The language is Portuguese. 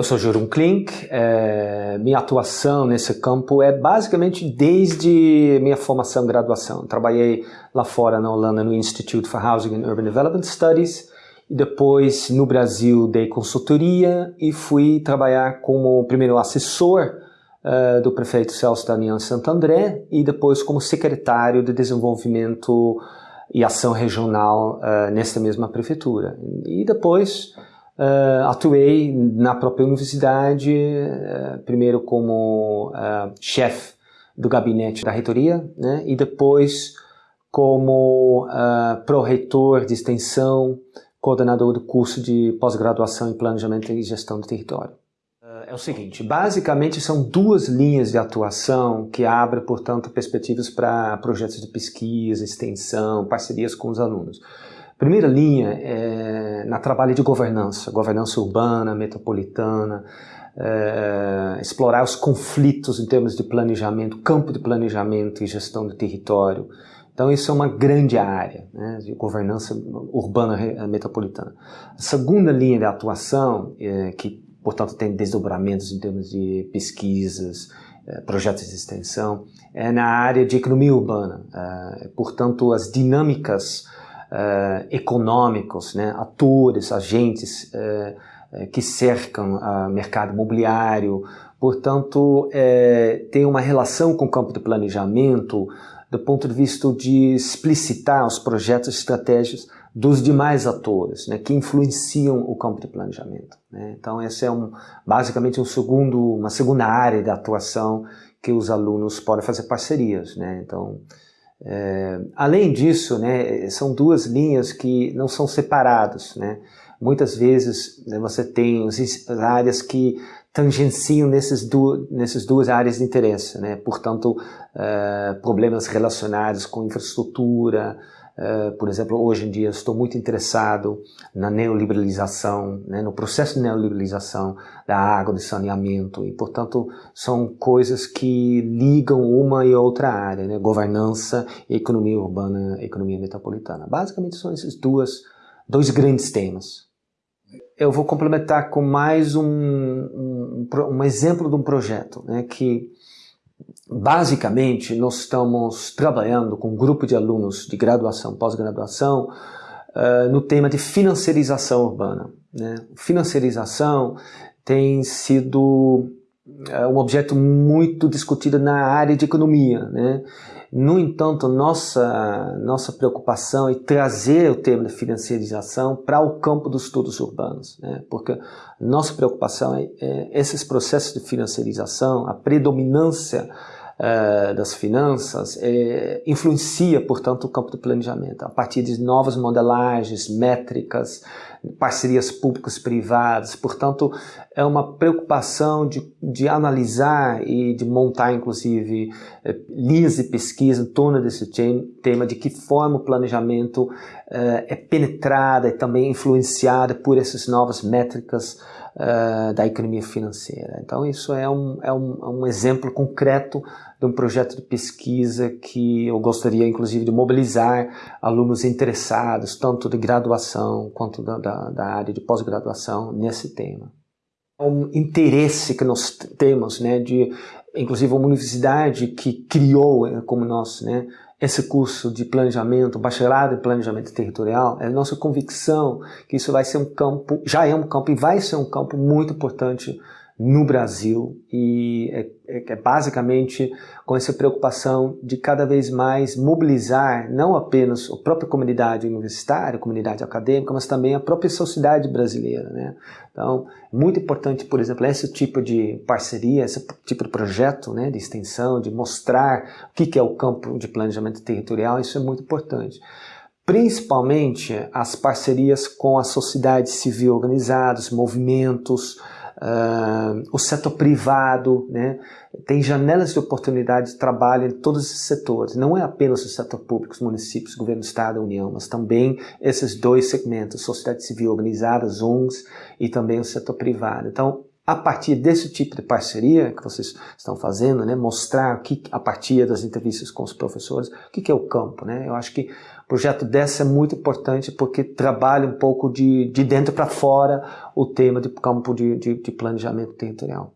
eu sou Jurun Klink, é, minha atuação nesse campo é basicamente desde minha formação graduação. Trabalhei lá fora na Holanda no Institute for Housing and Urban Development Studies e depois no Brasil dei consultoria e fui trabalhar como primeiro assessor uh, do prefeito Celso Daniel Santo André e depois como secretário de desenvolvimento e ação regional uh, nesta mesma prefeitura. E depois Uh, atuei na própria universidade, uh, primeiro como uh, chefe do gabinete da reitoria, né, e depois como pró-reitor de extensão, coordenador do curso de pós-graduação em planejamento e gestão do território. É o seguinte, basicamente são duas linhas de atuação que abrem, portanto, perspectivas para projetos de pesquisa, extensão, parcerias com os alunos. Primeira linha é na trabalho de governança, governança urbana, metropolitana, é, explorar os conflitos em termos de planejamento, campo de planejamento e gestão do território. Então isso é uma grande área né, de governança urbana metropolitana. A segunda linha de atuação, é, que portanto tem desdobramentos em termos de pesquisas, é, projetos de extensão, é na área de economia urbana. É, portanto, as dinâmicas uh, econômicos, né, atores, agentes uh, que cercam o mercado imobiliário, portanto, tem uma relação com o campo de planejamento do ponto de vista de explicitar os projetos estratégicos dos demais atores né, que influenciam o campo de planejamento. Né? Então, essa é um, basicamente um segundo, uma segunda área de atuação que os alunos podem fazer parcerias. Né? Então, é, além disso, né, são duas linhas que não são separadas. Né? Muitas vezes né, você tem as áreas que tangenciam nesses, du nessas duas áreas de interesse. Né? Portanto, é, problemas relacionados com infraestrutura, Uh, por exemplo, hoje em dia estou muito interessado na neoliberalização, né, no processo de neoliberalização da água, do saneamento, e portanto são coisas que ligam uma e outra área, né, governança, economia urbana, economia metropolitana. Basicamente são esses duas, dois grandes temas. Eu vou complementar com mais um, um, um exemplo de um projeto né, que Basicamente, nós estamos trabalhando com um grupo de alunos de graduação, pós-graduação, uh, no tema de financiarização urbana. Né? Financiarização tem sido uh, um objeto muito discutido na área de economia. Né? No entanto, nossa, nossa preocupação é trazer o tema da financiarização para o campo dos estudos urbanos, né? porque nossa preocupação é, é esses processos de financiarização, a predominância uh, das finanças é, influencia, portanto, o campo do planejamento, a partir de novas modelagens, métricas, parcerias públicas privadas. Portanto, é uma preocupação de, de analisar e de montar, inclusive, eh, linhas de pesquisa em torno desse tema, de que forma o planejamento eh, é penetrado e também influenciado por essas novas métricas uh, da economia financeira. Então isso é um, é um, é um exemplo concreto de um projeto de pesquisa que eu gostaria inclusive de mobilizar alunos interessados, tanto de graduação quanto da, da, da área de pós-graduação nesse tema. É um interesse que nós temos, né, de inclusive uma universidade que criou, eh, como nós, né, esse curso de planejamento, bacharelado em planejamento territorial, é nossa convicção que isso vai ser um campo, já é um campo e vai ser um campo muito importante no Brasil e é, é, é, basicamente com essa preocupação de cada vez mais mobilizar não apenas a própria comunidade universitária, a comunidade acadêmica, mas também a própria sociedade brasileira. Né? Então, muito importante, por exemplo, esse tipo de parceria, esse tipo de projeto né, de extensão, de mostrar o que é o campo de planejamento territorial, isso é muito importante principalmente as parcerias com a sociedade civil organizada, os movimentos, Uh, o setor privado, né? tem janelas de oportunidade de trabalho em todos esses setores. Não é apenas o setor público, os municípios, governo do Estado, União, mas também esses dois segmentos, sociedade civil organizada, ONGs e também o setor privado. Então, a partir desse tipo de parceria que vocês estão fazendo, né, mostrar que, a partir das entrevistas com os professores, o que, que é o campo. Né? Eu acho que o projeto dessa é muito importante porque trabalha um pouco de, de dentro para fora o tema de campo de, de, de planejamento territorial.